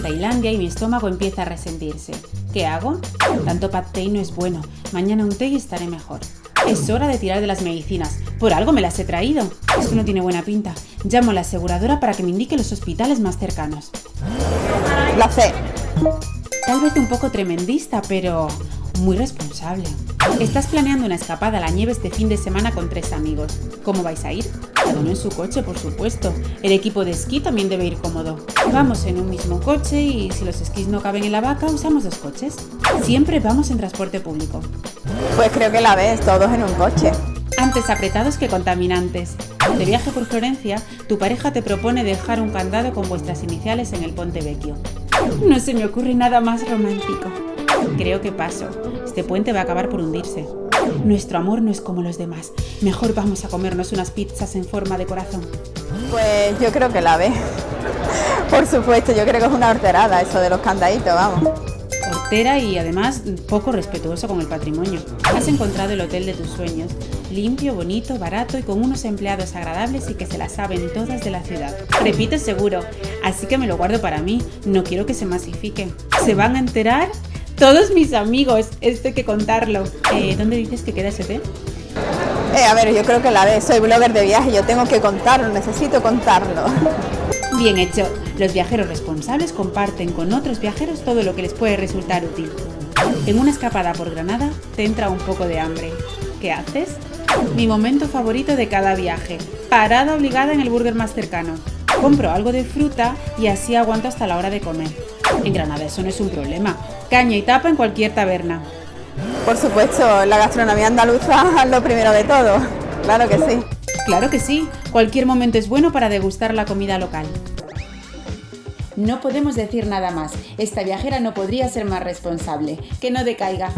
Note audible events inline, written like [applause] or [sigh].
Tailandia y mi estómago empieza a resentirse. ¿Qué hago? Tanto pad thai no es bueno. Mañana un té y estaré mejor. Es hora de tirar de las medicinas. Por algo me las he traído. Esto no tiene buena pinta. Llamo a la aseguradora para que me indique los hospitales más cercanos. La C. Tal vez un poco tremendista, pero muy responsable. Estás planeando una escapada a la nieve este fin de semana con tres amigos. ¿Cómo vais a ir? Cada uno en su coche, por supuesto. El equipo de esquí también debe ir cómodo. Vamos en un mismo coche y si los esquís no caben en la vaca, usamos dos coches. Siempre vamos en transporte público. Pues creo que la ves, todos en un coche. Antes apretados que contaminantes. De viaje por Florencia, tu pareja te propone dejar un candado con vuestras iniciales en el Ponte Vecchio. No se me ocurre nada más romántico. Creo que paso. Este puente va a acabar por hundirse. Nuestro amor no es como los demás. Mejor vamos a comernos unas pizzas en forma de corazón. Pues yo creo que la ve. Por supuesto, yo creo que es una horterada eso de los candaditos, vamos. Hortera y además poco respetuoso con el patrimonio. Has encontrado el hotel de tus sueños. Limpio, bonito, barato y con unos empleados agradables y que se la saben todas de la ciudad. Repito seguro, así que me lo guardo para mí. No quiero que se masifique. Se van a enterar todos mis amigos, esto hay que contarlo. Eh, ¿Dónde dices que queda ese té? Eh, a ver, yo creo que la ve, soy blogger de viaje, yo tengo que contarlo, necesito contarlo. Bien hecho. Los viajeros responsables comparten con otros viajeros todo lo que les puede resultar útil. En una escapada por Granada te entra un poco de hambre. ¿Qué haces? Mi momento favorito de cada viaje. Parada obligada en el burger más cercano. Compro algo de fruta y así aguanto hasta la hora de comer. En Granada eso no es un problema. Caña y tapa en cualquier taberna. Por supuesto, la gastronomía andaluza es [laughs] lo primero de todo. Claro que sí. Claro que sí. Cualquier momento es bueno para degustar la comida local. No podemos decir nada más. Esta viajera no podría ser más responsable. Que no decaiga.